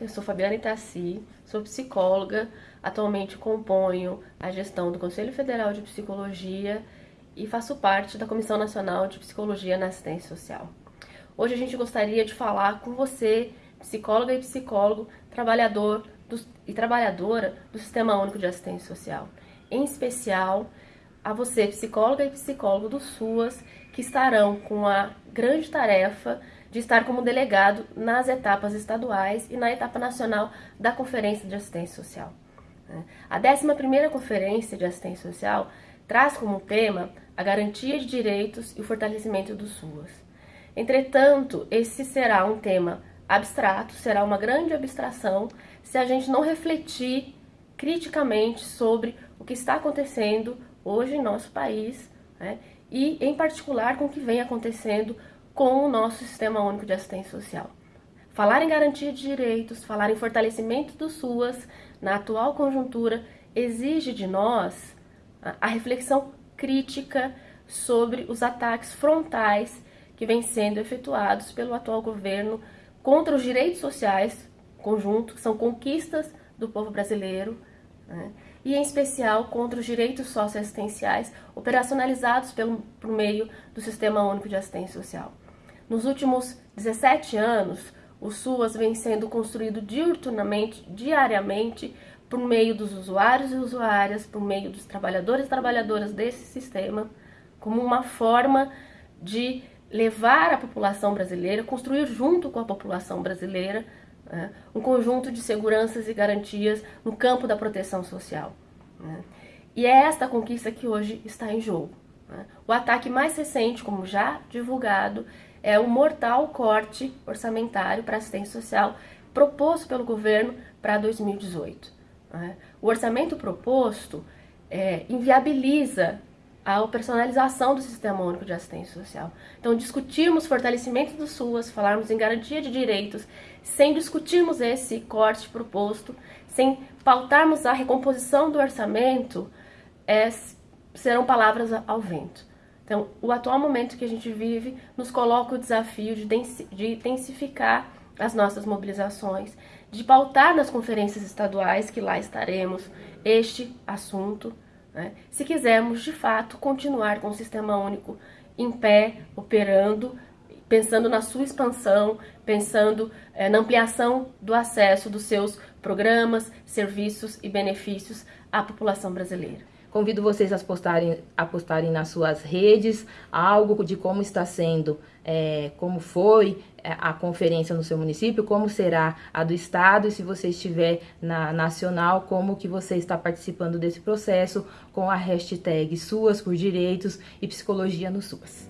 eu sou Fabiana Itaci, sou psicóloga, atualmente componho a gestão do Conselho Federal de Psicologia e faço parte da Comissão Nacional de Psicologia na Assistência Social. Hoje a gente gostaria de falar com você, psicóloga e psicólogo, trabalhador do, e trabalhadora do Sistema Único de Assistência Social. Em especial, a você, psicóloga e psicólogo do SUAS, que estarão com a grande tarefa de estar como delegado nas etapas estaduais e na etapa nacional da Conferência de Assistência Social. Né? A 11ª Conferência de Assistência Social traz como tema a garantia de direitos e o fortalecimento do SUAS. Entretanto, esse será um tema abstrato, será uma grande abstração se a gente não refletir criticamente sobre o que está acontecendo hoje em nosso país né? e, em particular, com o que vem acontecendo com o nosso Sistema Único de Assistência Social. Falar em garantia de direitos, falar em fortalecimento do SUAS na atual conjuntura exige de nós a reflexão crítica sobre os ataques frontais que vêm sendo efetuados pelo atual governo contra os direitos sociais conjunto, que são conquistas do povo brasileiro, né? E em especial contra os direitos socioassistenciais operacionalizados pelo, por meio do Sistema Único de Assistência Social. Nos últimos 17 anos, o SUAS vem sendo construído diuturnamente, diariamente, por meio dos usuários e usuárias, por meio dos trabalhadores e trabalhadoras desse sistema, como uma forma de levar a população brasileira, construir junto com a população brasileira né, um conjunto de seguranças e garantias no campo da proteção social. Né. E é esta conquista que hoje está em jogo. Né. O ataque mais recente, como já divulgado, é o mortal corte orçamentário para assistência social proposto pelo governo para 2018. Né? O orçamento proposto é, inviabiliza a personalização do Sistema Único de Assistência Social. Então, discutirmos fortalecimento do SUAS, falarmos em garantia de direitos, sem discutirmos esse corte proposto, sem pautarmos a recomposição do orçamento, é, serão palavras ao vento. Então, o atual momento que a gente vive nos coloca o desafio de intensificar as nossas mobilizações, de pautar nas conferências estaduais, que lá estaremos, este assunto, né? se quisermos, de fato, continuar com o Sistema Único em pé, operando, pensando na sua expansão, pensando é, na ampliação do acesso dos seus programas, serviços e benefícios à população brasileira. Convido vocês a postarem, a postarem nas suas redes algo de como está sendo, é, como foi é, a conferência no seu município, como será a do estado e se você estiver na nacional, como que você está participando desse processo com a hashtag Suas por Direitos e Psicologia no SUAS.